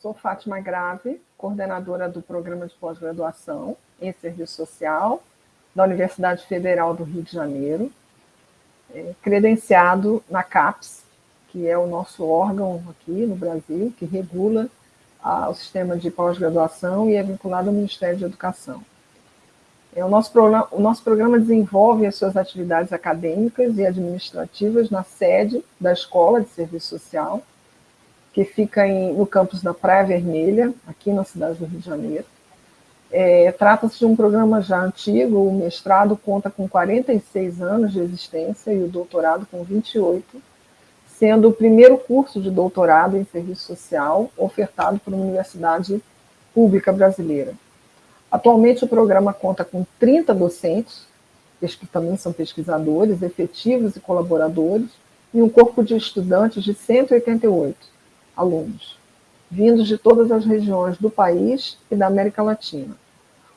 Sou Fátima Grave, coordenadora do Programa de Pós-Graduação em Serviço Social da Universidade Federal do Rio de Janeiro, é, credenciado na CAPES, que é o nosso órgão aqui no Brasil, que regula a, o sistema de pós-graduação e é vinculado ao Ministério de Educação. É, o, nosso programa, o nosso programa desenvolve as suas atividades acadêmicas e administrativas na sede da Escola de Serviço Social, que fica em, no campus da Praia Vermelha, aqui na cidade do Rio de Janeiro. É, Trata-se de um programa já antigo, o mestrado conta com 46 anos de existência e o doutorado com 28, sendo o primeiro curso de doutorado em serviço social ofertado por uma universidade pública brasileira. Atualmente o programa conta com 30 docentes, que também são pesquisadores, efetivos e colaboradores, e um corpo de estudantes de 188 alunos, vindos de todas as regiões do país e da América Latina.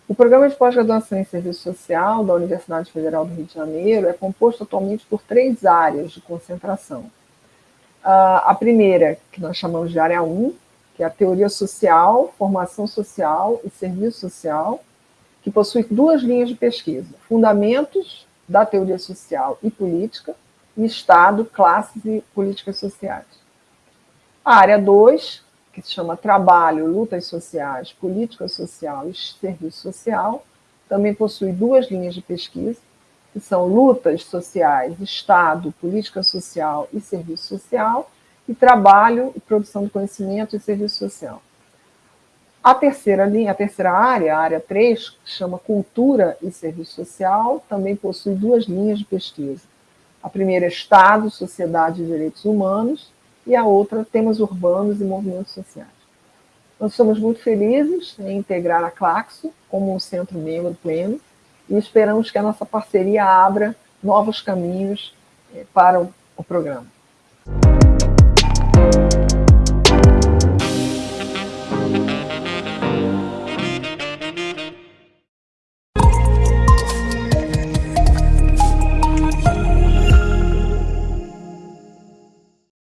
O programa de pós-graduação em serviço social da Universidade Federal do Rio de Janeiro é composto atualmente por três áreas de concentração. A primeira, que nós chamamos de área 1, que é a teoria social, formação social e serviço social, que possui duas linhas de pesquisa, fundamentos da teoria social e política, e Estado, classes e políticas sociais. A área 2, que se chama Trabalho, Lutas Sociais, Política Social e Serviço Social, também possui duas linhas de pesquisa, que são Lutas Sociais, Estado, Política Social e Serviço Social, e trabalho produção de conhecimento e serviço social. A terceira linha, a terceira área, a área 3, que chama Cultura e Serviço Social, também possui duas linhas de pesquisa. A primeira é Estado, Sociedade e Direitos Humanos, e a outra Temas Urbanos e Movimentos Sociais. Nós somos muito felizes em integrar a Claxo como um centro membro pleno e esperamos que a nossa parceria abra novos caminhos eh, para o programa.